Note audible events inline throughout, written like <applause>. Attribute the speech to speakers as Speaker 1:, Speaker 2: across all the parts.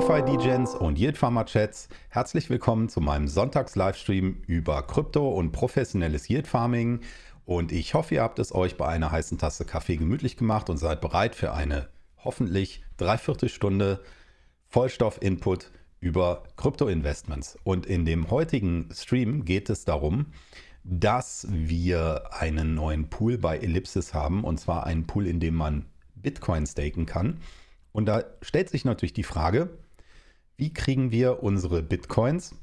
Speaker 1: DeFi-Degens und Yield Farmer Chats. Herzlich willkommen zu meinem Sonntags-Livestream über Krypto und professionelles Yield Farming. Und ich hoffe, ihr habt es euch bei einer heißen Tasse Kaffee gemütlich gemacht und seid bereit für eine hoffentlich Dreiviertelstunde Vollstoff-Input über Krypto-Investments. Und in dem heutigen Stream geht es darum, dass wir einen neuen Pool bei Ellipsis haben. Und zwar einen Pool, in dem man Bitcoin staken kann. Und da stellt sich natürlich die Frage, wie kriegen wir unsere Bitcoins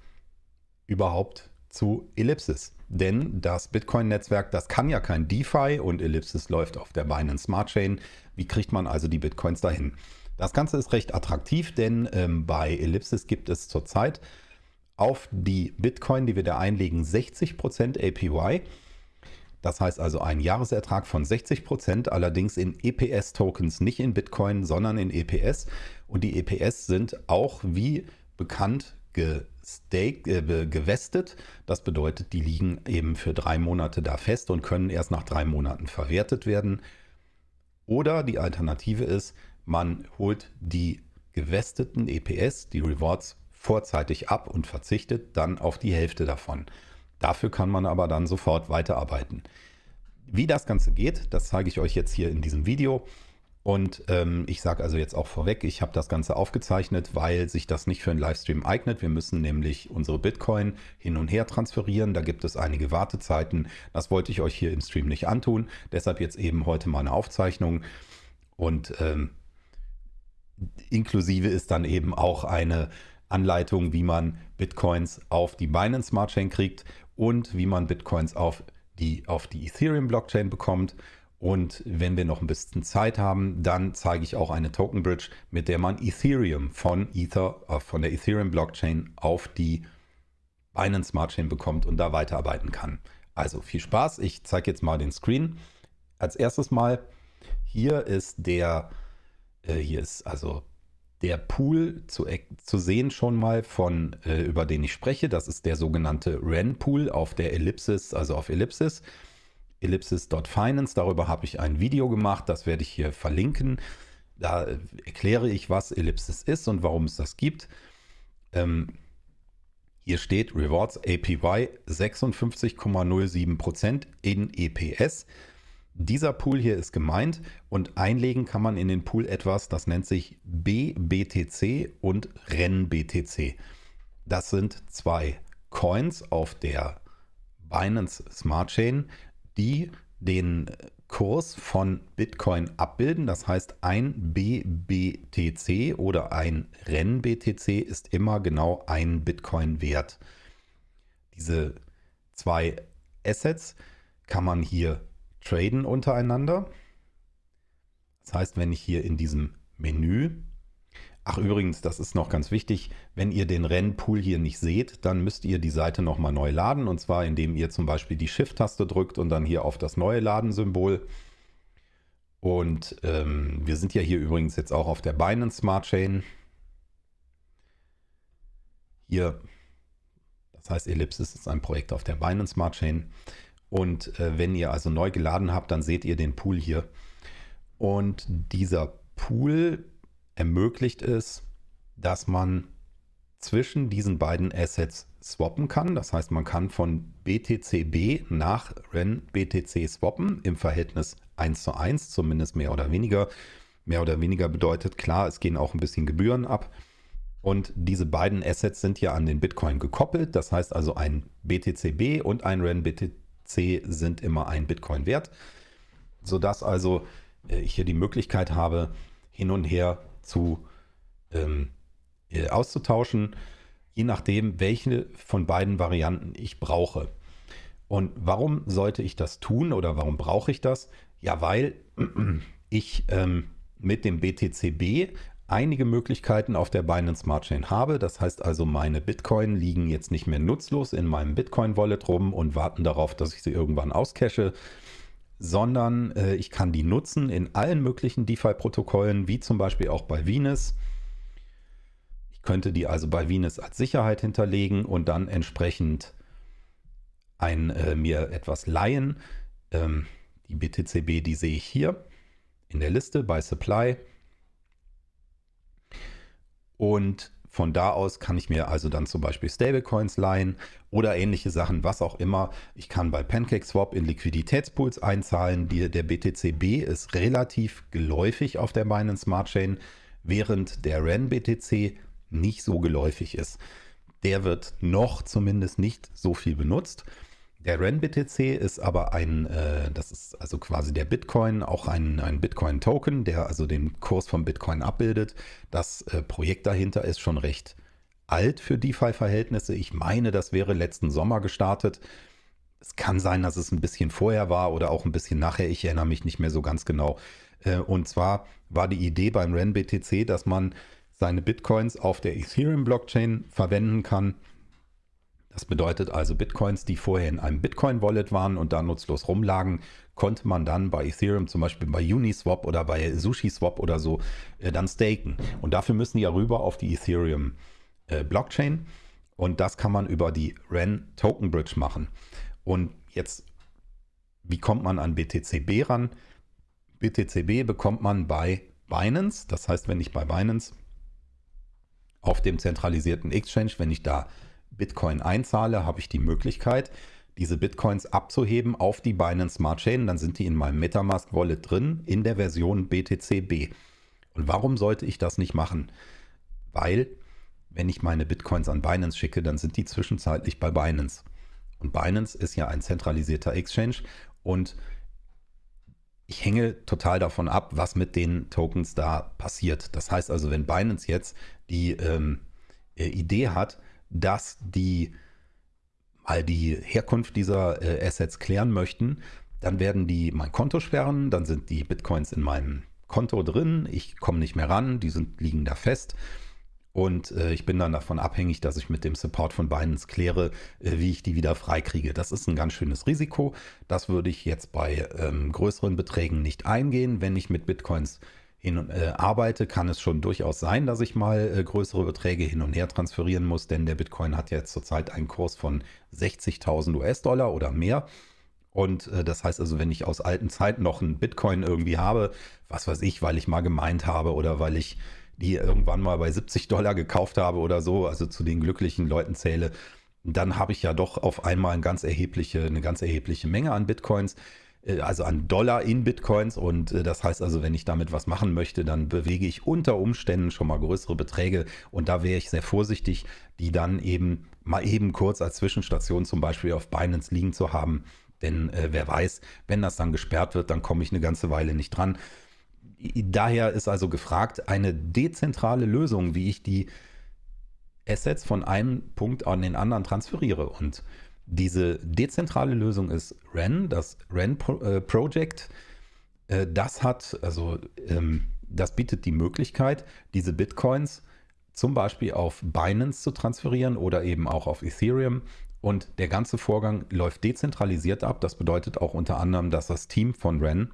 Speaker 1: überhaupt zu Ellipsis? Denn das Bitcoin-Netzwerk, das kann ja kein DeFi und Ellipsis läuft auf der Binance Smart Chain. Wie kriegt man also die Bitcoins dahin? Das Ganze ist recht attraktiv, denn ähm, bei Ellipsis gibt es zurzeit auf die Bitcoin, die wir da einlegen, 60% APY. Das heißt also ein Jahresertrag von 60 Prozent, allerdings in EPS-Tokens, nicht in Bitcoin, sondern in EPS. Und die EPS sind auch wie bekannt gestaked, äh, gewestet. Das bedeutet, die liegen eben für drei Monate da fest und können erst nach drei Monaten verwertet werden. Oder die Alternative ist, man holt die gewesteten EPS, die Rewards, vorzeitig ab und verzichtet dann auf die Hälfte davon. Dafür kann man aber dann sofort weiterarbeiten. Wie das Ganze geht, das zeige ich euch jetzt hier in diesem Video. Und ähm, ich sage also jetzt auch vorweg, ich habe das Ganze aufgezeichnet, weil sich das nicht für einen Livestream eignet. Wir müssen nämlich unsere Bitcoin hin und her transferieren. Da gibt es einige Wartezeiten. Das wollte ich euch hier im Stream nicht antun. Deshalb jetzt eben heute mal eine Aufzeichnung. Und ähm, inklusive ist dann eben auch eine Anleitung, wie man Bitcoins auf die Binance Smart Chain kriegt und wie man Bitcoins auf die, auf die Ethereum Blockchain bekommt. Und wenn wir noch ein bisschen Zeit haben, dann zeige ich auch eine Token Bridge, mit der man Ethereum von Ether, äh, von der Ethereum Blockchain auf die Binance Smart Chain bekommt und da weiterarbeiten kann. Also viel Spaß. Ich zeige jetzt mal den Screen. Als erstes mal, hier ist der, äh, hier ist also der Pool zu, zu sehen schon mal von, äh, über den ich spreche. Das ist der sogenannte REN-Pool auf der Ellipsis, also auf Ellipsis. Ellipsis.finance, darüber habe ich ein Video gemacht, das werde ich hier verlinken. Da äh, erkläre ich, was Ellipsis ist und warum es das gibt. Ähm, hier steht Rewards APY 56,07% in EPS. Dieser Pool hier ist gemeint und einlegen kann man in den Pool etwas, das nennt sich BBTC und RENBTC. Das sind zwei Coins auf der Binance Smart Chain, die den Kurs von Bitcoin abbilden. Das heißt, ein BBTC oder ein RENBTC ist immer genau ein Bitcoin wert. Diese zwei Assets kann man hier traden untereinander. Das heißt, wenn ich hier in diesem Menü, ach übrigens, das ist noch ganz wichtig, wenn ihr den Rennpool hier nicht seht, dann müsst ihr die Seite nochmal neu laden und zwar indem ihr zum Beispiel die Shift-Taste drückt und dann hier auf das neue Laden-Symbol. Und ähm, wir sind ja hier übrigens jetzt auch auf der Binance Smart Chain. Hier, das heißt Ellipsis ist ein Projekt auf der Binance Smart Chain. Und äh, wenn ihr also neu geladen habt, dann seht ihr den Pool hier. Und dieser Pool ermöglicht es, dass man zwischen diesen beiden Assets swappen kann. Das heißt, man kann von BTCB nach REN-BTC swappen im Verhältnis 1 zu 1, zumindest mehr oder weniger. Mehr oder weniger bedeutet, klar, es gehen auch ein bisschen Gebühren ab. Und diese beiden Assets sind ja an den Bitcoin gekoppelt. Das heißt also ein BTCB und ein REN-BTC sind immer ein Bitcoin wert, sodass also äh, ich hier die Möglichkeit habe, hin und her zu ähm, äh, auszutauschen, je nachdem, welche von beiden Varianten ich brauche. Und warum sollte ich das tun oder warum brauche ich das? Ja, weil <clears throat> ich ähm, mit dem BTCB einige Möglichkeiten auf der Binance Smart Chain habe. Das heißt also, meine Bitcoin liegen jetzt nicht mehr nutzlos in meinem Bitcoin-Wallet rum und warten darauf, dass ich sie irgendwann auscache, sondern äh, ich kann die nutzen in allen möglichen DeFi-Protokollen, wie zum Beispiel auch bei Venus. Ich könnte die also bei Venus als Sicherheit hinterlegen und dann entsprechend ein, äh, mir etwas leihen. Ähm, die BTCB, die sehe ich hier in der Liste bei Supply. Und von da aus kann ich mir also dann zum Beispiel Stablecoins leihen oder ähnliche Sachen, was auch immer. Ich kann bei PancakeSwap in Liquiditätspools einzahlen. Die, der BTCB ist relativ geläufig auf der Binance Smart Chain, während der REN BTC nicht so geläufig ist. Der wird noch zumindest nicht so viel benutzt. Der RenBTC ist aber ein, äh, das ist also quasi der Bitcoin, auch ein, ein Bitcoin-Token, der also den Kurs vom Bitcoin abbildet. Das äh, Projekt dahinter ist schon recht alt für DeFi-Verhältnisse. Ich meine, das wäre letzten Sommer gestartet. Es kann sein, dass es ein bisschen vorher war oder auch ein bisschen nachher. Ich erinnere mich nicht mehr so ganz genau. Äh, und zwar war die Idee beim RenBTC, dass man seine Bitcoins auf der Ethereum-Blockchain verwenden kann das bedeutet also Bitcoins, die vorher in einem Bitcoin-Wallet waren und da nutzlos rumlagen, konnte man dann bei Ethereum, zum Beispiel bei Uniswap oder bei SushiSwap oder so, äh, dann staken. Und dafür müssen die ja rüber auf die Ethereum-Blockchain. Äh, und das kann man über die REN Token Bridge machen. Und jetzt, wie kommt man an BTCB ran? BTCB bekommt man bei Binance. Das heißt, wenn ich bei Binance auf dem zentralisierten Exchange, wenn ich da Bitcoin einzahle, habe ich die Möglichkeit, diese Bitcoins abzuheben auf die Binance Smart Chain. Dann sind die in meinem Metamask Wallet drin in der Version BTCB. Und warum sollte ich das nicht machen? Weil, wenn ich meine Bitcoins an Binance schicke, dann sind die zwischenzeitlich bei Binance. Und Binance ist ja ein zentralisierter Exchange und ich hänge total davon ab, was mit den Tokens da passiert. Das heißt also, wenn Binance jetzt die ähm, äh, Idee hat, dass die mal die Herkunft dieser äh, Assets klären möchten, dann werden die mein Konto sperren, dann sind die Bitcoins in meinem Konto drin, ich komme nicht mehr ran, die sind, liegen da fest. Und äh, ich bin dann davon abhängig, dass ich mit dem Support von Binance kläre, äh, wie ich die wieder freikriege. Das ist ein ganz schönes Risiko. Das würde ich jetzt bei ähm, größeren Beträgen nicht eingehen, wenn ich mit Bitcoins hin äh, arbeite, kann es schon durchaus sein, dass ich mal äh, größere Beträge hin und her transferieren muss, denn der Bitcoin hat jetzt zurzeit einen Kurs von 60.000 US-Dollar oder mehr. Und äh, das heißt also, wenn ich aus alten Zeiten noch einen Bitcoin irgendwie habe, was weiß ich, weil ich mal gemeint habe oder weil ich die irgendwann mal bei 70 Dollar gekauft habe oder so, also zu den glücklichen Leuten zähle, dann habe ich ja doch auf einmal eine ganz erhebliche, eine ganz erhebliche Menge an Bitcoins. Äh, also an Dollar in Bitcoins. Und äh, das heißt also, wenn ich damit was machen möchte, dann bewege ich unter Umständen schon mal größere Beträge. Und da wäre ich sehr vorsichtig, die dann eben mal eben kurz als Zwischenstation zum Beispiel auf Binance liegen zu haben. Denn äh, wer weiß, wenn das dann gesperrt wird, dann komme ich eine ganze Weile nicht dran. Daher ist also gefragt, eine dezentrale Lösung, wie ich die Assets von einem Punkt an den anderen transferiere. Und diese dezentrale Lösung ist REN, das REN äh, Project. Äh, das hat, also ähm, das bietet die Möglichkeit, diese Bitcoins zum Beispiel auf Binance zu transferieren oder eben auch auf Ethereum. Und der ganze Vorgang läuft dezentralisiert ab. Das bedeutet auch unter anderem, dass das Team von REN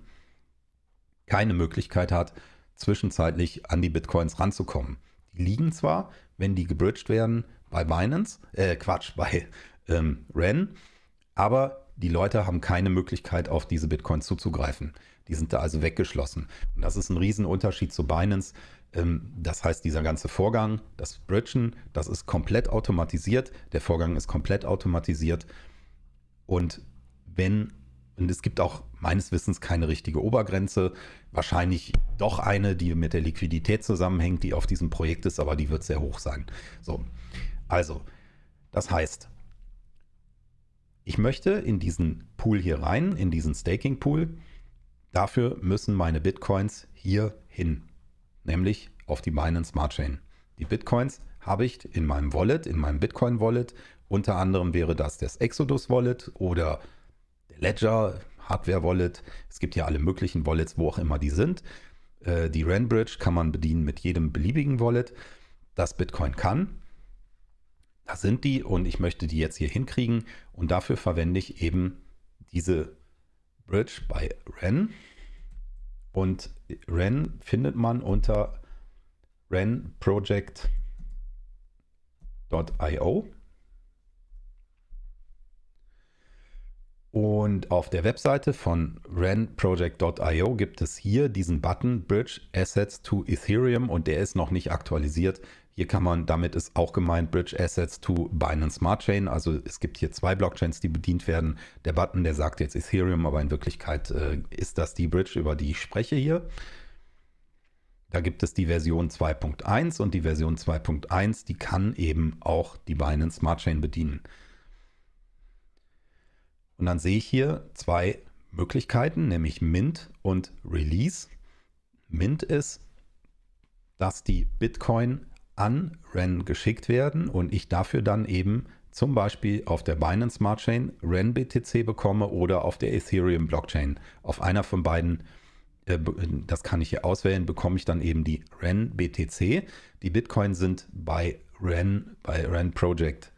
Speaker 1: keine Möglichkeit hat, zwischenzeitlich an die Bitcoins ranzukommen. Die liegen zwar, wenn die gebridged werden, bei Binance, äh Quatsch, bei ähm, REN, aber die Leute haben keine Möglichkeit, auf diese Bitcoins zuzugreifen. Die sind da also weggeschlossen. Und das ist ein Riesenunterschied zu Binance. Ähm, das heißt, dieser ganze Vorgang, das Bridgen, das ist komplett automatisiert. Der Vorgang ist komplett automatisiert. Und wenn, und es gibt auch meines Wissens keine richtige Obergrenze, wahrscheinlich doch eine, die mit der Liquidität zusammenhängt, die auf diesem Projekt ist, aber die wird sehr hoch sein. So, also, das heißt, ich möchte in diesen Pool hier rein, in diesen Staking Pool. Dafür müssen meine Bitcoins hier hin, nämlich auf die Binance Smart Chain. Die Bitcoins habe ich in meinem Wallet, in meinem Bitcoin Wallet. Unter anderem wäre das das Exodus Wallet oder der Ledger Hardware Wallet. Es gibt ja alle möglichen Wallets, wo auch immer die sind. Äh, die Renbridge kann man bedienen mit jedem beliebigen Wallet, das Bitcoin kann. Da sind die und ich möchte die jetzt hier hinkriegen und dafür verwende ich eben diese Bridge bei Ren. Und Ren findet man unter renproject.io. Und auf der Webseite von renproject.io gibt es hier diesen Button Bridge Assets to Ethereum und der ist noch nicht aktualisiert. Hier kann man, damit ist auch gemeint Bridge Assets to Binance Smart Chain. Also es gibt hier zwei Blockchains, die bedient werden. Der Button, der sagt jetzt Ethereum, aber in Wirklichkeit äh, ist das die Bridge, über die ich spreche hier. Da gibt es die Version 2.1 und die Version 2.1, die kann eben auch die Binance Smart Chain bedienen. Und dann sehe ich hier zwei Möglichkeiten, nämlich Mint und Release. Mint ist, dass die Bitcoin an REN geschickt werden und ich dafür dann eben zum Beispiel auf der Binance Smart Chain REN BTC bekomme oder auf der Ethereum Blockchain. Auf einer von beiden, äh, das kann ich hier auswählen, bekomme ich dann eben die REN BTC. Die Bitcoin sind bei REN, bei REN Project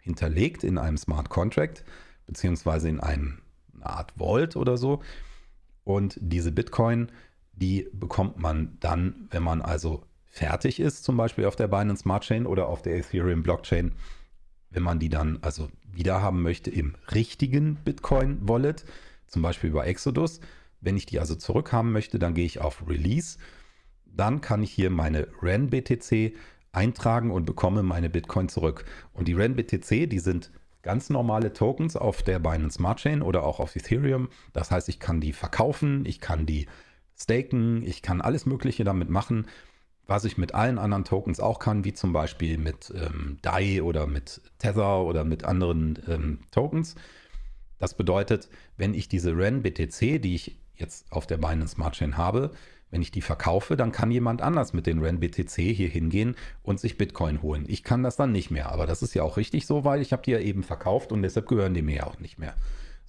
Speaker 1: hinterlegt in einem Smart Contract beziehungsweise in einem, eine Art Vault oder so. Und diese Bitcoin, die bekommt man dann, wenn man also fertig ist, zum Beispiel auf der Binance Smart Chain oder auf der Ethereum Blockchain, wenn man die dann also wieder haben möchte im richtigen Bitcoin Wallet, zum Beispiel über Exodus. Wenn ich die also zurückhaben möchte, dann gehe ich auf Release. Dann kann ich hier meine REN BTC eintragen und bekomme meine Bitcoin zurück. Und die REN BTC, die sind ganz normale Tokens auf der Binance Smart Chain oder auch auf Ethereum. Das heißt, ich kann die verkaufen, ich kann die staken, ich kann alles Mögliche damit machen was ich mit allen anderen Tokens auch kann, wie zum Beispiel mit ähm, DAI oder mit Tether oder mit anderen ähm, Tokens. Das bedeutet, wenn ich diese REN BTC, die ich jetzt auf der Binance Smart Chain habe, wenn ich die verkaufe, dann kann jemand anders mit den REN BTC hier hingehen und sich Bitcoin holen. Ich kann das dann nicht mehr, aber das ist ja auch richtig so, weil ich habe die ja eben verkauft und deshalb gehören die mir ja auch nicht mehr.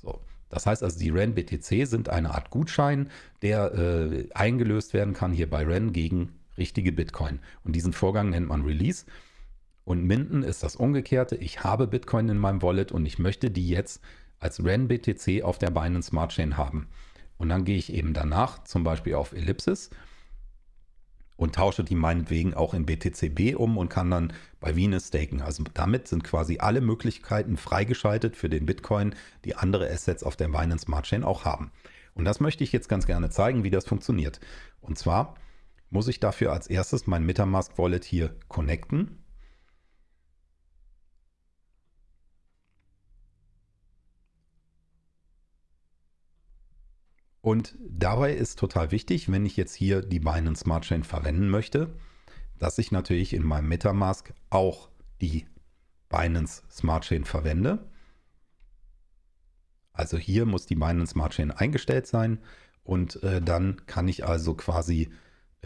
Speaker 1: So. Das heißt also, die REN BTC sind eine Art Gutschein, der äh, eingelöst werden kann hier bei REN gegen richtige Bitcoin. Und diesen Vorgang nennt man Release. Und Minden ist das Umgekehrte. Ich habe Bitcoin in meinem Wallet und ich möchte die jetzt als REN-BTC auf der Binance Smart Chain haben. Und dann gehe ich eben danach zum Beispiel auf Ellipsis und tausche die meinetwegen auch in BTCB um und kann dann bei Venus staken. Also damit sind quasi alle Möglichkeiten freigeschaltet für den Bitcoin, die andere Assets auf der Binance Smart Chain auch haben. Und das möchte ich jetzt ganz gerne zeigen, wie das funktioniert. Und zwar muss ich dafür als erstes mein Metamask Wallet hier connecten. Und dabei ist total wichtig, wenn ich jetzt hier die Binance Smart Chain verwenden möchte, dass ich natürlich in meinem Metamask auch die Binance Smart Chain verwende. Also hier muss die Binance Smart Chain eingestellt sein und äh, dann kann ich also quasi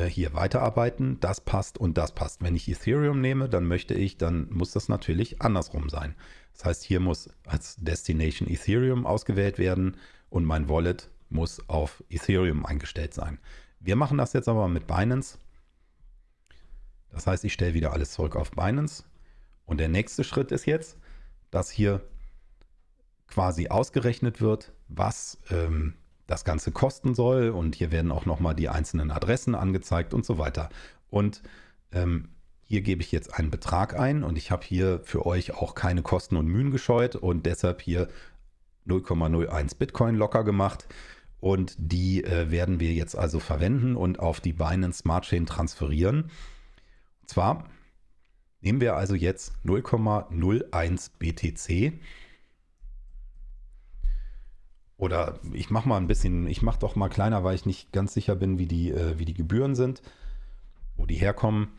Speaker 1: hier weiterarbeiten, das passt und das passt. Wenn ich Ethereum nehme, dann möchte ich, dann muss das natürlich andersrum sein. Das heißt, hier muss als Destination Ethereum ausgewählt werden und mein Wallet muss auf Ethereum eingestellt sein. Wir machen das jetzt aber mit Binance. Das heißt, ich stelle wieder alles zurück auf Binance. Und der nächste Schritt ist jetzt, dass hier quasi ausgerechnet wird, was ähm, das Ganze kosten soll. Und hier werden auch nochmal die einzelnen Adressen angezeigt und so weiter. Und ähm, hier gebe ich jetzt einen Betrag ein und ich habe hier für euch auch keine Kosten und Mühen gescheut und deshalb hier 0,01 Bitcoin locker gemacht. Und die äh, werden wir jetzt also verwenden und auf die Binance Smart Chain transferieren. Und zwar nehmen wir also jetzt 0,01 BTC oder ich mache mal ein bisschen, ich mache doch mal kleiner, weil ich nicht ganz sicher bin, wie die, äh, wie die Gebühren sind, wo die herkommen.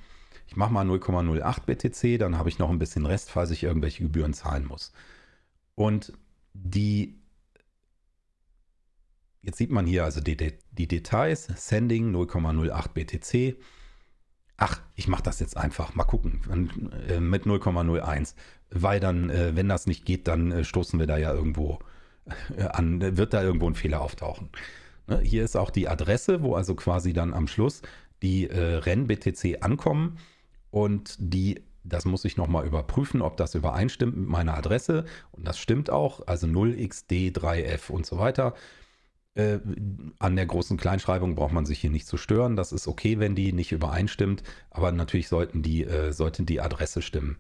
Speaker 1: Ich mache mal 0,08 BTC, dann habe ich noch ein bisschen Rest, falls ich irgendwelche Gebühren zahlen muss. Und die, jetzt sieht man hier also die, die Details, Sending 0,08 BTC. Ach, ich mache das jetzt einfach, mal gucken, äh, mit 0,01, weil dann, äh, wenn das nicht geht, dann äh, stoßen wir da ja irgendwo an, wird da irgendwo ein Fehler auftauchen. Ne, hier ist auch die Adresse, wo also quasi dann am Schluss die äh, Renn-BTC ankommen und die, das muss ich nochmal überprüfen, ob das übereinstimmt mit meiner Adresse und das stimmt auch, also 0xd3f und so weiter. Äh, an der großen Kleinschreibung braucht man sich hier nicht zu stören, das ist okay, wenn die nicht übereinstimmt, aber natürlich sollten die, äh, sollten die Adresse stimmen.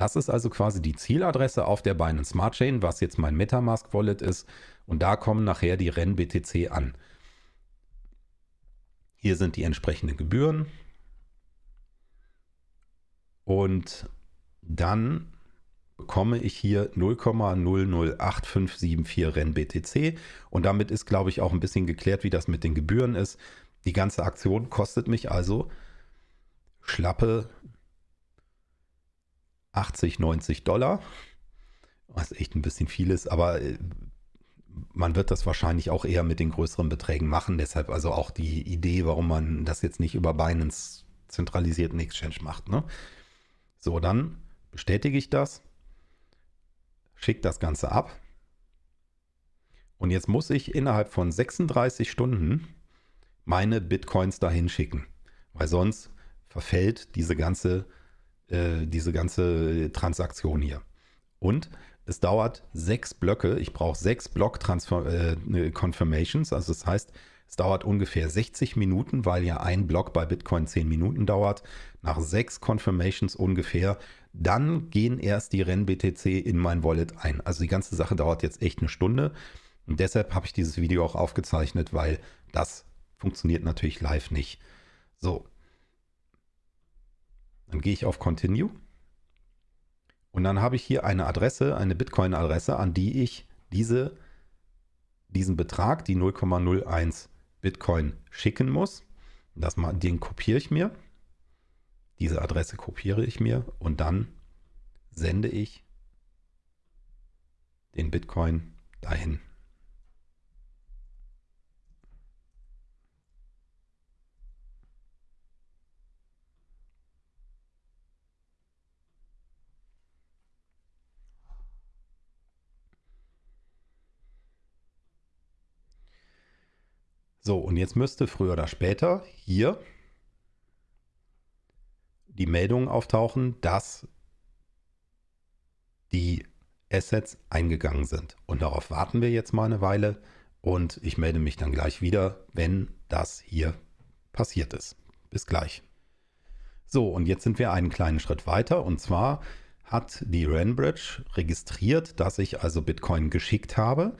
Speaker 1: Das ist also quasi die Zieladresse auf der Binance Smart Chain, was jetzt mein Metamask Wallet ist. Und da kommen nachher die REN BTC an. Hier sind die entsprechenden Gebühren. Und dann bekomme ich hier 0,008574 Renn BTC. Und damit ist, glaube ich, auch ein bisschen geklärt, wie das mit den Gebühren ist. Die ganze Aktion kostet mich also schlappe 80, 90 Dollar. Was echt ein bisschen viel ist, aber äh, man wird das wahrscheinlich auch eher mit den größeren Beträgen machen. Deshalb also auch die Idee, warum man das jetzt nicht über Binance zentralisierten Exchange macht. Ne? So, dann bestätige ich das, schicke das Ganze ab. Und jetzt muss ich innerhalb von 36 Stunden meine Bitcoins dahin schicken, weil sonst verfällt diese ganze, äh, diese ganze Transaktion hier. Und es dauert sechs Blöcke. Ich brauche sechs Block-Confirmations. Äh, also das heißt, es dauert ungefähr 60 Minuten, weil ja ein Block bei Bitcoin 10 Minuten dauert. Nach sechs Confirmations ungefähr, dann gehen erst die Renn-BTC in mein Wallet ein. Also die ganze Sache dauert jetzt echt eine Stunde. Und deshalb habe ich dieses Video auch aufgezeichnet, weil das funktioniert natürlich live nicht. So. Dann gehe ich auf Continue. Und dann habe ich hier eine Adresse, eine Bitcoin-Adresse, an die ich diese, diesen Betrag, die 0,01 Bitcoin schicken muss. Das den kopiere ich mir. Diese Adresse kopiere ich mir und dann sende ich den Bitcoin dahin. So, und jetzt müsste früher oder später hier die Meldung auftauchen, dass die Assets eingegangen sind. Und darauf warten wir jetzt mal eine Weile und ich melde mich dann gleich wieder, wenn das hier passiert ist. Bis gleich. So, und jetzt sind wir einen kleinen Schritt weiter und zwar hat die Renbridge registriert, dass ich also Bitcoin geschickt habe.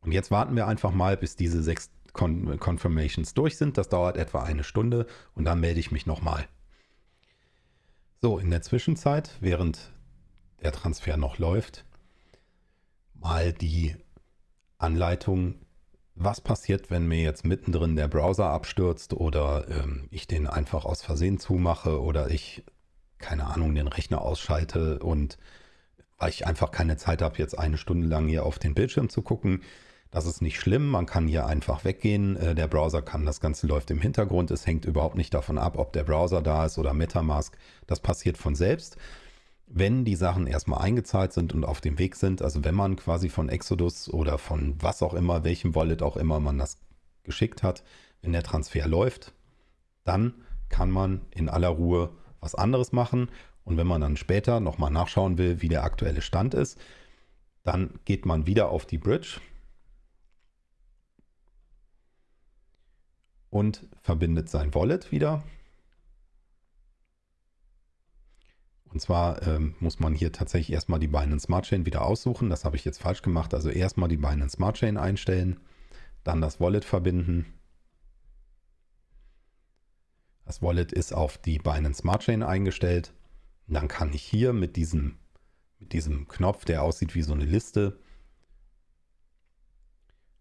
Speaker 1: Und jetzt warten wir einfach mal, bis diese sechs Con Confirmations durch sind. Das dauert etwa eine Stunde und dann melde ich mich nochmal. So, in der Zwischenzeit, während der Transfer noch läuft, mal die Anleitung, was passiert, wenn mir jetzt mittendrin der Browser abstürzt oder ähm, ich den einfach aus Versehen zumache oder ich, keine Ahnung, den Rechner ausschalte und weil ich einfach keine Zeit habe, jetzt eine Stunde lang hier auf den Bildschirm zu gucken, das ist nicht schlimm, man kann hier einfach weggehen. Äh, der Browser kann, das Ganze läuft im Hintergrund. Es hängt überhaupt nicht davon ab, ob der Browser da ist oder Metamask. Das passiert von selbst. Wenn die Sachen erstmal eingezahlt sind und auf dem Weg sind, also wenn man quasi von Exodus oder von was auch immer, welchem Wallet auch immer man das geschickt hat, wenn der Transfer läuft, dann kann man in aller Ruhe was anderes machen. Und wenn man dann später nochmal nachschauen will, wie der aktuelle Stand ist, dann geht man wieder auf die Bridge, und verbindet sein Wallet wieder. Und zwar ähm, muss man hier tatsächlich erstmal die Binance Smart Chain wieder aussuchen. Das habe ich jetzt falsch gemacht. Also erstmal die Binance Smart Chain einstellen, dann das Wallet verbinden. Das Wallet ist auf die Binance Smart Chain eingestellt. Und dann kann ich hier mit diesem, mit diesem Knopf, der aussieht wie so eine Liste,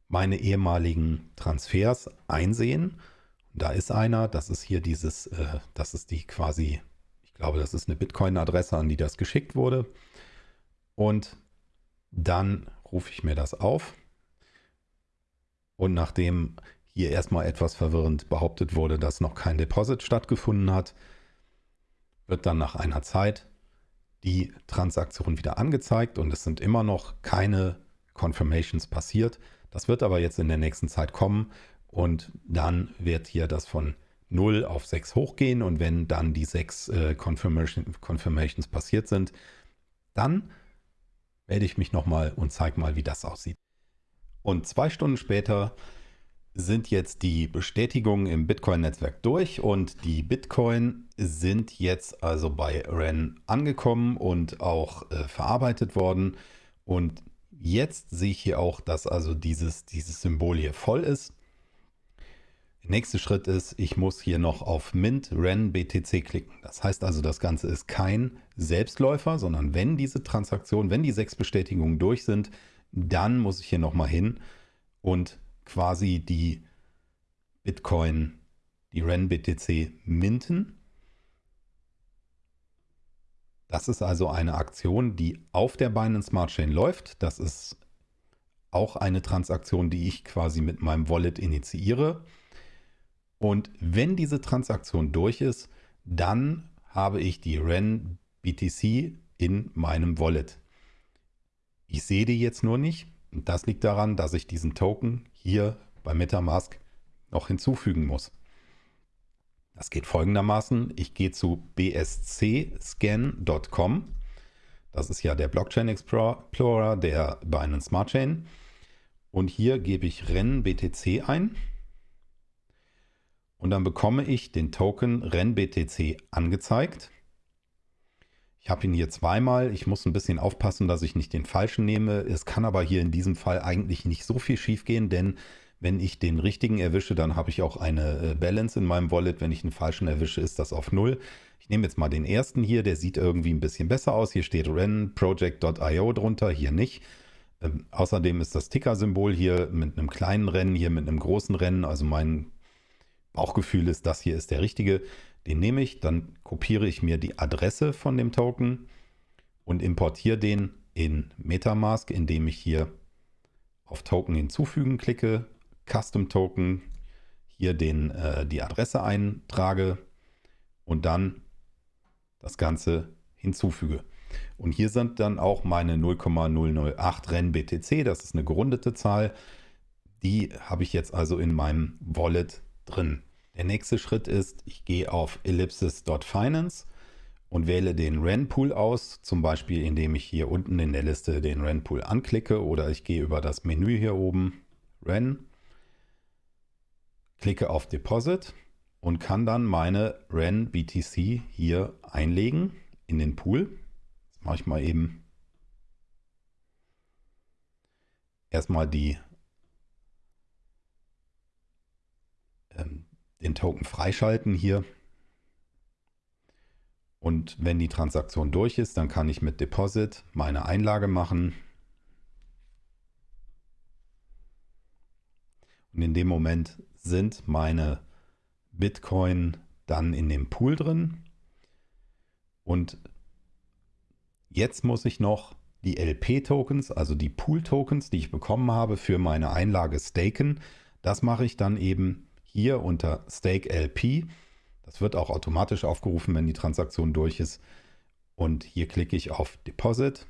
Speaker 1: meine ehemaligen Transfers einsehen. Da ist einer, das ist hier dieses, äh, das ist die quasi, ich glaube, das ist eine Bitcoin-Adresse, an die das geschickt wurde. Und dann rufe ich mir das auf. Und nachdem hier erstmal etwas verwirrend behauptet wurde, dass noch kein Deposit stattgefunden hat, wird dann nach einer Zeit die Transaktion wieder angezeigt und es sind immer noch keine Confirmations passiert. Das wird aber jetzt in der nächsten Zeit kommen und dann wird hier das von 0 auf 6 hochgehen und wenn dann die 6 äh, Confirmation, Confirmations passiert sind, dann melde ich mich nochmal und zeige mal, wie das aussieht. Und zwei Stunden später sind jetzt die Bestätigungen im Bitcoin-Netzwerk durch und die Bitcoin sind jetzt also bei REN angekommen und auch äh, verarbeitet worden. Und Jetzt sehe ich hier auch, dass also dieses, dieses Symbol hier voll ist. Der nächste Schritt ist, ich muss hier noch auf Mint Ren BTC klicken. Das heißt also, das Ganze ist kein Selbstläufer, sondern wenn diese Transaktion, wenn die sechs Bestätigungen durch sind, dann muss ich hier nochmal hin und quasi die Bitcoin, die Ren BTC minten. Das ist also eine Aktion, die auf der Binance Smart Chain läuft. Das ist auch eine Transaktion, die ich quasi mit meinem Wallet initiiere. Und wenn diese Transaktion durch ist, dann habe ich die REN BTC in meinem Wallet. Ich sehe die jetzt nur nicht. Und das liegt daran, dass ich diesen Token hier bei Metamask noch hinzufügen muss. Das geht folgendermaßen. Ich gehe zu bscscan.com. Das ist ja der Blockchain Explorer der Binance Smart Chain. Und hier gebe ich REN-BTC ein. Und dann bekomme ich den Token REN-BTC angezeigt. Ich habe ihn hier zweimal. Ich muss ein bisschen aufpassen, dass ich nicht den falschen nehme. Es kann aber hier in diesem Fall eigentlich nicht so viel schief gehen, denn wenn ich den richtigen erwische, dann habe ich auch eine äh, Balance in meinem Wallet. Wenn ich einen falschen erwische, ist das auf Null. Ich nehme jetzt mal den ersten hier, der sieht irgendwie ein bisschen besser aus. Hier steht renproject.io drunter, hier nicht. Ähm, außerdem ist das Ticker-Symbol hier mit einem kleinen Rennen, hier mit einem großen Rennen. Also mein Bauchgefühl ist, das hier ist der richtige. Den nehme ich, dann kopiere ich mir die Adresse von dem Token und importiere den in Metamask, indem ich hier auf Token hinzufügen klicke, Custom Token, hier den, äh, die Adresse eintrage und dann das Ganze hinzufüge. Und hier sind dann auch meine 0,008 Renn BTC, das ist eine gerundete Zahl. Die habe ich jetzt also in meinem Wallet drin. Der nächste Schritt ist, ich gehe auf ellipsis.finance und wähle den REN-Pool aus, zum Beispiel indem ich hier unten in der Liste den REN-Pool anklicke oder ich gehe über das Menü hier oben, REN, klicke auf Deposit und kann dann meine REN BTC hier einlegen in den Pool mache ich mal eben erstmal die ähm, den Token freischalten hier. Und wenn die Transaktion durch ist, dann kann ich mit Deposit meine Einlage machen. Und in dem Moment sind meine Bitcoin dann in dem Pool drin. Und Jetzt muss ich noch die LP-Tokens, also die Pool-Tokens, die ich bekommen habe für meine Einlage staken. Das mache ich dann eben hier unter Stake LP. Das wird auch automatisch aufgerufen, wenn die Transaktion durch ist. Und hier klicke ich auf Deposit.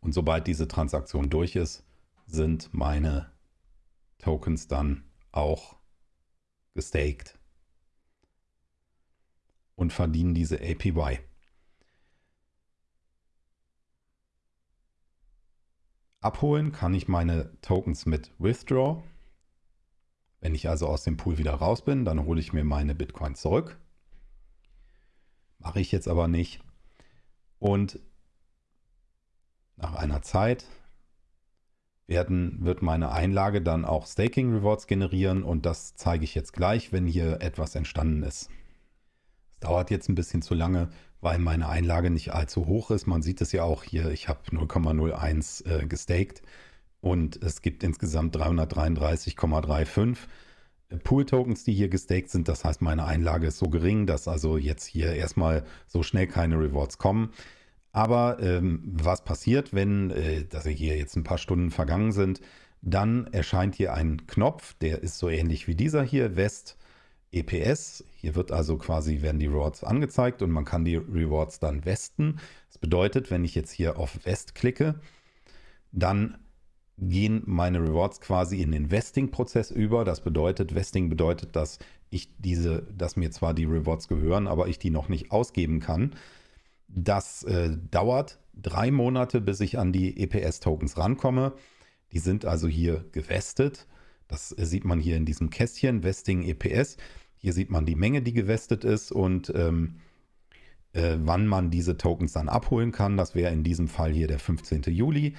Speaker 1: Und sobald diese Transaktion durch ist, sind meine Tokens dann auch gestaked und verdienen diese APY. Abholen kann ich meine Tokens mit Withdraw. Wenn ich also aus dem Pool wieder raus bin, dann hole ich mir meine Bitcoin zurück. Mache ich jetzt aber nicht. Und nach einer Zeit werden, wird meine Einlage dann auch Staking Rewards generieren und das zeige ich jetzt gleich, wenn hier etwas entstanden ist. Es dauert jetzt ein bisschen zu lange, weil meine Einlage nicht allzu hoch ist. Man sieht es ja auch hier, ich habe 0,01 äh, gestaked und es gibt insgesamt 333,35 Pool-Tokens, die hier gestaked sind. Das heißt, meine Einlage ist so gering, dass also jetzt hier erstmal so schnell keine Rewards kommen. Aber ähm, was passiert, wenn, äh, dass hier jetzt ein paar Stunden vergangen sind, dann erscheint hier ein Knopf, der ist so ähnlich wie dieser hier, West EPS. Hier wird also quasi, werden die Rewards angezeigt und man kann die Rewards dann westen. Das bedeutet, wenn ich jetzt hier auf West klicke, dann gehen meine Rewards quasi in den Vesting-Prozess über. Das bedeutet, Vesting bedeutet, dass ich diese, dass mir zwar die Rewards gehören, aber ich die noch nicht ausgeben kann. Das äh, dauert drei Monate, bis ich an die EPS-Tokens rankomme. Die sind also hier gewestet. Das äh, sieht man hier in diesem Kästchen, Vesting EPS. Hier sieht man die Menge, die gewestet ist und ähm, äh, wann man diese Tokens dann abholen kann. Das wäre in diesem Fall hier der 15. Juli.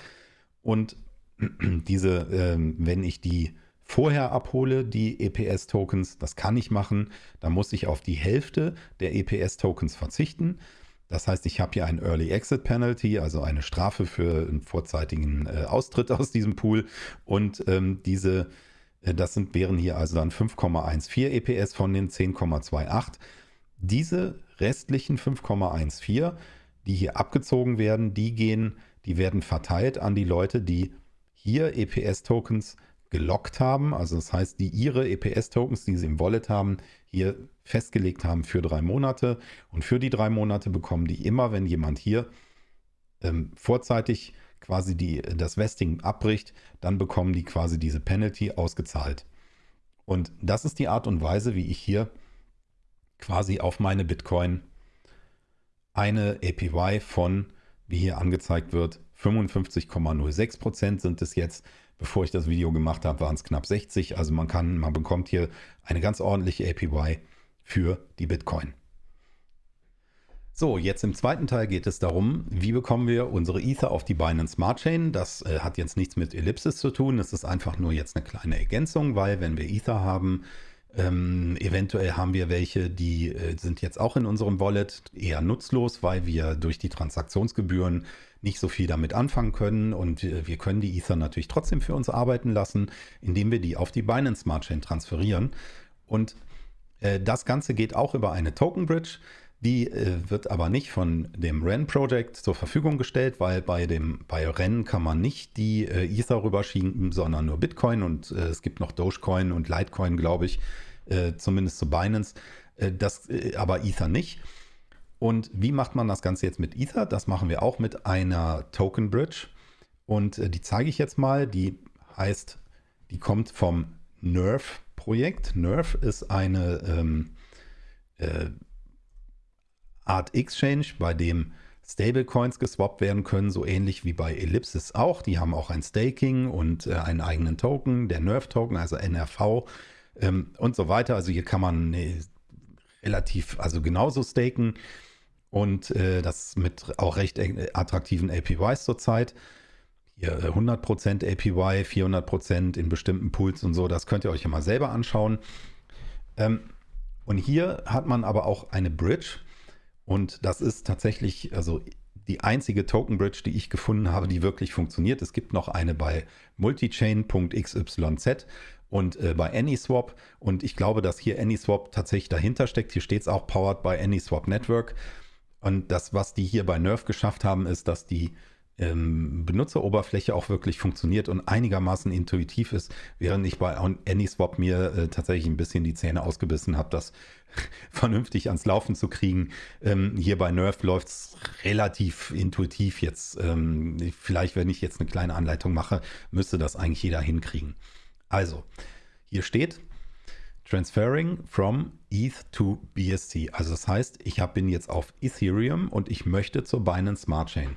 Speaker 1: Und <clears throat> diese, äh, wenn ich die vorher abhole, die EPS-Tokens, das kann ich machen, dann muss ich auf die Hälfte der EPS-Tokens verzichten. Das heißt, ich habe hier ein Early Exit Penalty, also eine Strafe für einen vorzeitigen äh, Austritt aus diesem Pool. Und ähm, diese, äh, das sind, wären hier also dann 5,14 EPS von den 10,28. Diese restlichen 5,14, die hier abgezogen werden, die gehen, die werden verteilt an die Leute, die hier EPS-Tokens gelockt haben. Also das heißt, die ihre EPS-Tokens, die sie im Wallet haben, hier festgelegt haben für drei Monate. Und für die drei Monate bekommen die immer, wenn jemand hier ähm, vorzeitig quasi die, das Vesting abbricht, dann bekommen die quasi diese Penalty ausgezahlt. Und das ist die Art und Weise, wie ich hier quasi auf meine Bitcoin eine APY von, wie hier angezeigt wird, 55,06% sind es jetzt. Bevor ich das Video gemacht habe, waren es knapp 60. Also man kann, man bekommt hier eine ganz ordentliche APY für die Bitcoin. So, jetzt im zweiten Teil geht es darum, wie bekommen wir unsere Ether auf die Binance Smart Chain. Das äh, hat jetzt nichts mit Ellipsis zu tun. Es ist einfach nur jetzt eine kleine Ergänzung, weil wenn wir Ether haben, ähm, eventuell haben wir welche, die äh, sind jetzt auch in unserem Wallet eher nutzlos, weil wir durch die Transaktionsgebühren nicht so viel damit anfangen können und wir, wir können die Ether natürlich trotzdem für uns arbeiten lassen, indem wir die auf die Binance Smart Chain transferieren. Und äh, das Ganze geht auch über eine Token Bridge. Die äh, wird aber nicht von dem REN Project zur Verfügung gestellt, weil bei dem bei REN kann man nicht die äh, Ether rüberschieben, sondern nur Bitcoin und äh, es gibt noch Dogecoin und Litecoin, glaube ich, äh, zumindest zu Binance. Äh, das äh, aber Ether nicht. Und wie macht man das Ganze jetzt mit Ether? Das machen wir auch mit einer Token Bridge und die zeige ich jetzt mal. Die heißt, die kommt vom Nerve Projekt. Nerve ist eine ähm, Art Exchange, bei dem Stablecoins geswappt werden können, so ähnlich wie bei Ellipsis auch. Die haben auch ein Staking und äh, einen eigenen Token, der Nerve-Token, also NRV ähm, und so weiter. Also hier kann man äh, relativ, also genauso staken und äh, das mit auch recht attraktiven APYs zurzeit. Hier 100% äh, APY, 400% in bestimmten Pools und so, das könnt ihr euch ja mal selber anschauen. Ähm, und hier hat man aber auch eine Bridge, und das ist tatsächlich also die einzige Token Bridge, die ich gefunden habe, die wirklich funktioniert. Es gibt noch eine bei multichain.xyz und äh, bei AnySwap. Und ich glaube, dass hier AnySwap tatsächlich dahinter steckt. Hier steht es auch powered by AnySwap Network. Und das, was die hier bei Nerf geschafft haben, ist, dass die ähm, Benutzeroberfläche auch wirklich funktioniert und einigermaßen intuitiv ist, während ich bei AnySwap mir äh, tatsächlich ein bisschen die Zähne ausgebissen habe, das <laughs> vernünftig ans Laufen zu kriegen. Ähm, hier bei Nerf läuft es relativ intuitiv jetzt. Ähm, vielleicht, wenn ich jetzt eine kleine Anleitung mache, müsste das eigentlich jeder hinkriegen. Also, hier steht, Transferring from ETH to BSC. Also das heißt, ich bin jetzt auf Ethereum und ich möchte zur Binance Smart Chain.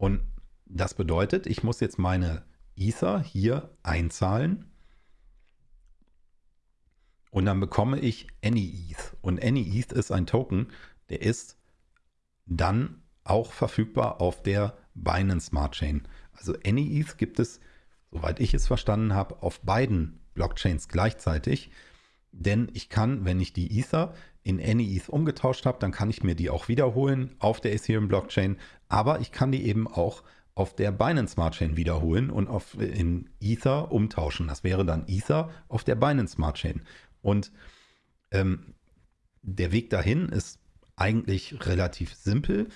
Speaker 1: Und das bedeutet, ich muss jetzt meine Ether hier einzahlen und dann bekomme ich AnyETH. Und AnyETH ist ein Token, der ist dann auch verfügbar auf der Binance Smart Chain. Also AnyETH gibt es, soweit ich es verstanden habe, auf beiden Blockchains gleichzeitig. Denn ich kann, wenn ich die Ether in AnyETH umgetauscht habe, dann kann ich mir die auch wiederholen auf der Ethereum Blockchain, aber ich kann die eben auch auf der Binance Smart Chain wiederholen und auf, in Ether umtauschen. Das wäre dann Ether auf der Binance Smart Chain. Und ähm, der Weg dahin ist eigentlich relativ simpel.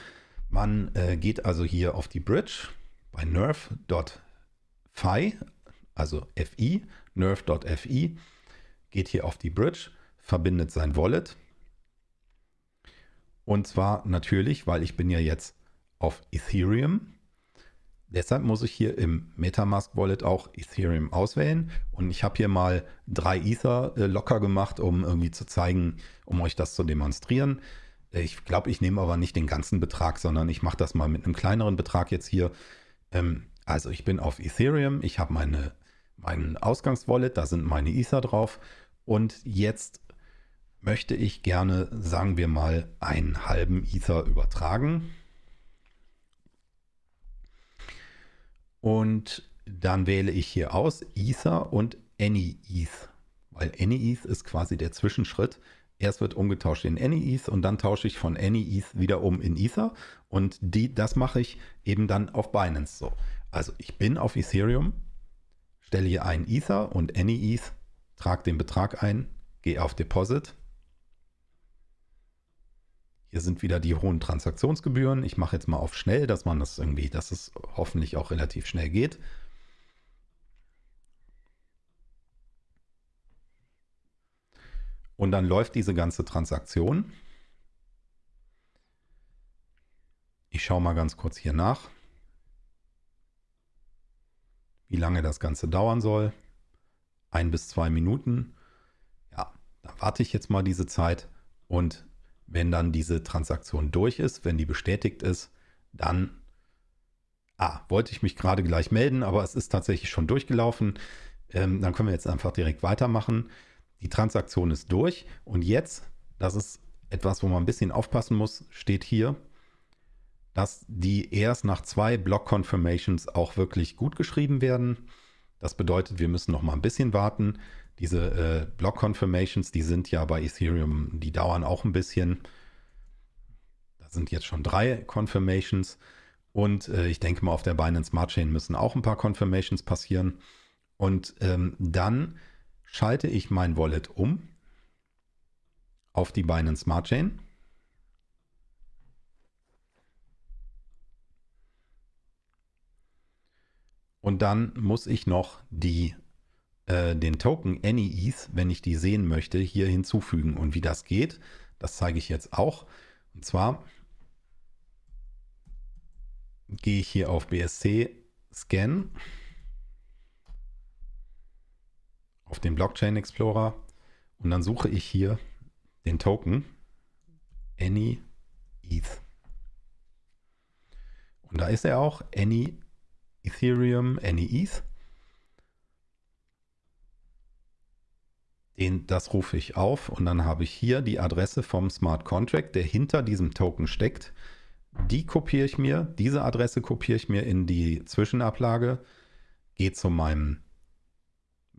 Speaker 1: Man äh, geht also hier auf die Bridge bei nerf.fi, also fi, nerf.fi, geht hier auf die Bridge, verbindet sein Wallet und zwar natürlich, weil ich bin ja jetzt auf Ethereum. Deshalb muss ich hier im Metamask Wallet auch Ethereum auswählen. Und ich habe hier mal drei Ether äh, locker gemacht, um irgendwie zu zeigen, um euch das zu demonstrieren. Ich glaube, ich nehme aber nicht den ganzen Betrag, sondern ich mache das mal mit einem kleineren Betrag jetzt hier. Ähm, also ich bin auf Ethereum, ich habe meine, mein Ausgangswallet, da sind meine Ether drauf. Und jetzt möchte ich gerne, sagen wir mal, einen halben Ether übertragen. Und dann wähle ich hier aus Ether und AnyEth, weil AnyEth ist quasi der Zwischenschritt. Erst wird umgetauscht in AnyEth und dann tausche ich von AnyEth wieder um in Ether und die, das mache ich eben dann auf Binance so. Also ich bin auf Ethereum, stelle hier ein Ether und AnyEth, trage den Betrag ein, gehe auf Deposit. Hier sind wieder die hohen Transaktionsgebühren. Ich mache jetzt mal auf schnell, dass man das irgendwie, dass es hoffentlich auch relativ schnell geht. Und dann läuft diese ganze Transaktion. Ich schaue mal ganz kurz hier nach, wie lange das Ganze dauern soll. Ein bis zwei Minuten. Ja, dann warte ich jetzt mal diese Zeit und wenn dann diese Transaktion durch ist, wenn die bestätigt ist, dann Ah, wollte ich mich gerade gleich melden, aber es ist tatsächlich schon durchgelaufen. Ähm, dann können wir jetzt einfach direkt weitermachen. Die Transaktion ist durch und jetzt, das ist etwas, wo man ein bisschen aufpassen muss, steht hier, dass die erst nach zwei Block Confirmations auch wirklich gut geschrieben werden. Das bedeutet, wir müssen noch mal ein bisschen warten. Diese äh, Block Confirmations, die sind ja bei Ethereum, die dauern auch ein bisschen. Da sind jetzt schon drei Confirmations und äh, ich denke mal, auf der Binance Smart Chain müssen auch ein paar Confirmations passieren. Und ähm, dann schalte ich mein Wallet um auf die Binance Smart Chain. Und dann muss ich noch die, äh, den Token AnyETH, wenn ich die sehen möchte, hier hinzufügen. Und wie das geht, das zeige ich jetzt auch. Und zwar gehe ich hier auf BSC Scan auf den Blockchain Explorer und dann suche ich hier den Token Any ETH. Und da ist er auch, Any Ethereum, Any ETH. Den, das rufe ich auf und dann habe ich hier die Adresse vom Smart Contract, der hinter diesem Token steckt. Die kopiere ich mir, diese Adresse kopiere ich mir in die Zwischenablage, gehe zu meinem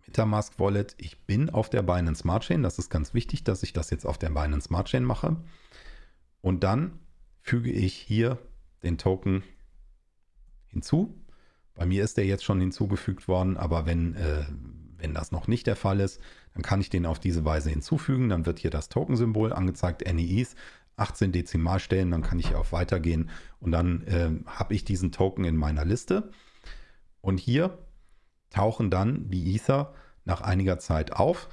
Speaker 1: Metamask Wallet. Ich bin auf der Binance Smart Chain. Das ist ganz wichtig, dass ich das jetzt auf der Binance Smart Chain mache. Und dann füge ich hier den Token hinzu. Bei mir ist der jetzt schon hinzugefügt worden, aber wenn, äh, wenn das noch nicht der Fall ist, dann kann ich den auf diese Weise hinzufügen. Dann wird hier das Token-Symbol angezeigt, NEEs, 18 Dezimalstellen, dann kann ich hier auf Weitergehen und dann äh, habe ich diesen Token in meiner Liste. Und hier tauchen dann die Ether nach einiger Zeit auf,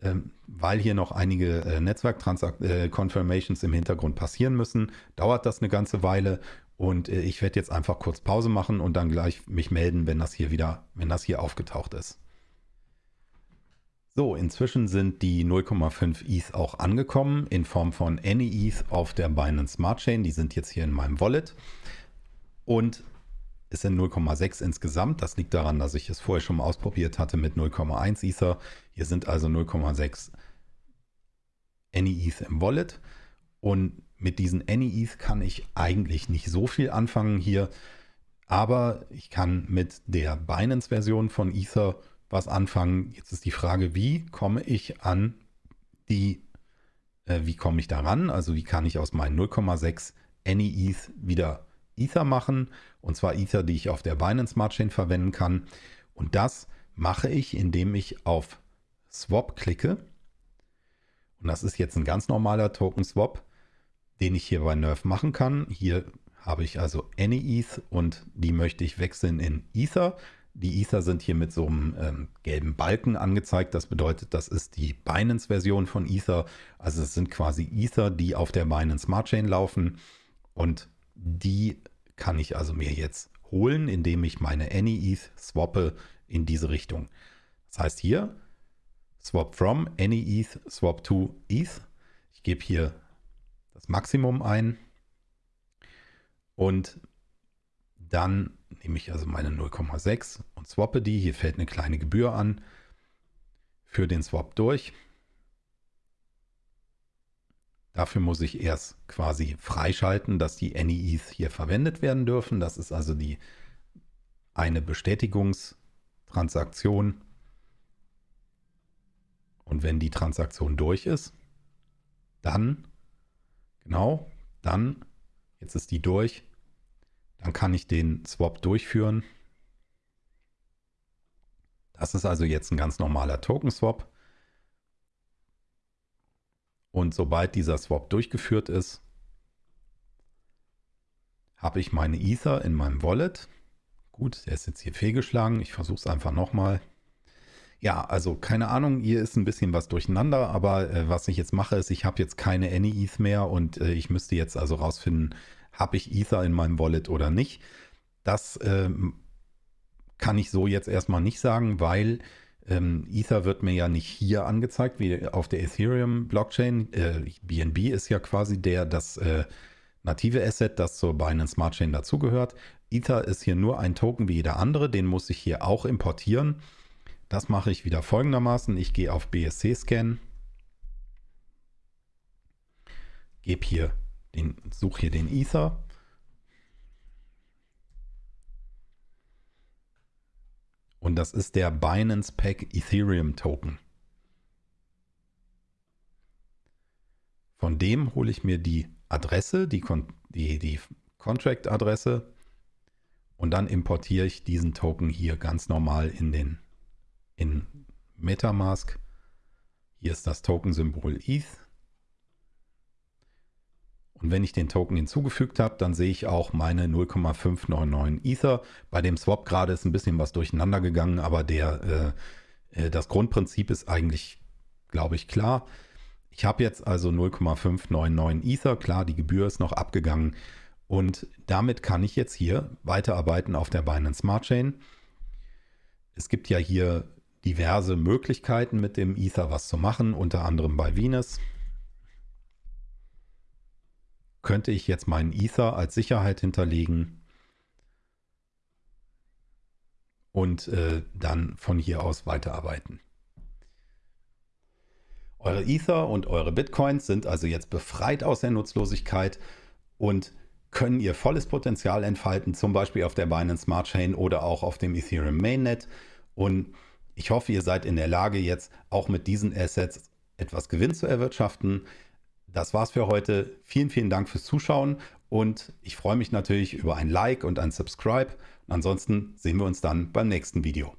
Speaker 1: ähm, weil hier noch einige äh, Netzwerk-Confirmations äh, im Hintergrund passieren müssen. Dauert das eine ganze Weile und äh, ich werde jetzt einfach kurz Pause machen und dann gleich mich melden, wenn das hier wieder, wenn das hier aufgetaucht ist. So, inzwischen sind die 0,5 ETH auch angekommen in Form von AnyETH auf der Binance Smart Chain. Die sind jetzt hier in meinem Wallet. Und es sind 0,6 insgesamt. Das liegt daran, dass ich es vorher schon mal ausprobiert hatte mit 0,1 Ether. Hier sind also 0,6 AnyETH im Wallet. Und mit diesen AnyETH kann ich eigentlich nicht so viel anfangen hier. Aber ich kann mit der Binance-Version von Ether was anfangen. Jetzt ist die Frage, wie komme ich an die, äh, wie komme ich daran? Also wie kann ich aus meinen 0,6 AnyETH wieder Ether machen, und zwar Ether, die ich auf der Binance Smart Chain verwenden kann. Und das mache ich, indem ich auf Swap klicke. Und das ist jetzt ein ganz normaler Token Swap, den ich hier bei Nerf machen kann. Hier habe ich also AnyETH und die möchte ich wechseln in Ether. Die Ether sind hier mit so einem ähm, gelben Balken angezeigt. Das bedeutet, das ist die Binance-Version von Ether. Also es sind quasi Ether, die auf der Binance Smart Chain laufen. Und die kann ich also mir jetzt holen, indem ich meine AnyETH swappe in diese Richtung. Das heißt hier swap from AnyETH swap to ETH. Ich gebe hier das Maximum ein und dann nehme ich also meine 0,6 und swappe die. Hier fällt eine kleine Gebühr an für den Swap durch. Dafür muss ich erst quasi freischalten, dass die AnyETH hier verwendet werden dürfen. Das ist also die eine Bestätigungstransaktion. Und wenn die Transaktion durch ist, dann, genau, dann, jetzt ist die durch, dann kann ich den Swap durchführen. Das ist also jetzt ein ganz normaler Token-Swap. Und sobald dieser Swap durchgeführt ist, habe ich meine Ether in meinem Wallet. Gut, der ist jetzt hier fehlgeschlagen. Ich versuche es einfach nochmal. Ja, also keine Ahnung, hier ist ein bisschen was durcheinander, aber äh, was ich jetzt mache, ist, ich habe jetzt keine AnyETH mehr und äh, ich müsste jetzt also rausfinden, habe ich Ether in meinem Wallet oder nicht. Das äh, kann ich so jetzt erstmal nicht sagen, weil ähm, Ether wird mir ja nicht hier angezeigt, wie auf der Ethereum-Blockchain. Äh, BNB ist ja quasi der, das äh, native Asset, das zur Binance Smart Chain dazugehört. Ether ist hier nur ein Token wie jeder andere, den muss ich hier auch importieren. Das mache ich wieder folgendermaßen. Ich gehe auf BSC-Scan, gebe hier den, suche hier den Ether Und das ist der Binance Pack Ethereum Token. Von dem hole ich mir die Adresse, die, die, die Contract-Adresse und dann importiere ich diesen Token hier ganz normal in den in Metamask. Hier ist das Token-Symbol ETH. Und wenn ich den Token hinzugefügt habe, dann sehe ich auch meine 0,599 Ether. Bei dem Swap gerade ist ein bisschen was durcheinander gegangen, aber der, äh, äh das Grundprinzip ist eigentlich, glaube ich, klar. Ich habe jetzt also 0,599 Ether. Klar, die Gebühr ist noch abgegangen. Und damit kann ich jetzt hier weiterarbeiten auf der Binance Smart Chain. Es gibt ja hier diverse Möglichkeiten mit dem Ether was zu machen, unter anderem bei Venus könnte ich jetzt meinen Ether als Sicherheit hinterlegen und äh, dann von hier aus weiterarbeiten. Eure Ether und eure Bitcoins sind also jetzt befreit aus der Nutzlosigkeit und können ihr volles Potenzial entfalten, zum Beispiel auf der Binance Smart Chain oder auch auf dem Ethereum Mainnet. Und ich hoffe, ihr seid in der Lage, jetzt auch mit diesen Assets etwas Gewinn zu erwirtschaften. Das war's für heute. Vielen, vielen Dank fürs Zuschauen und ich freue mich natürlich über ein Like und ein Subscribe. Ansonsten sehen wir uns dann beim nächsten Video.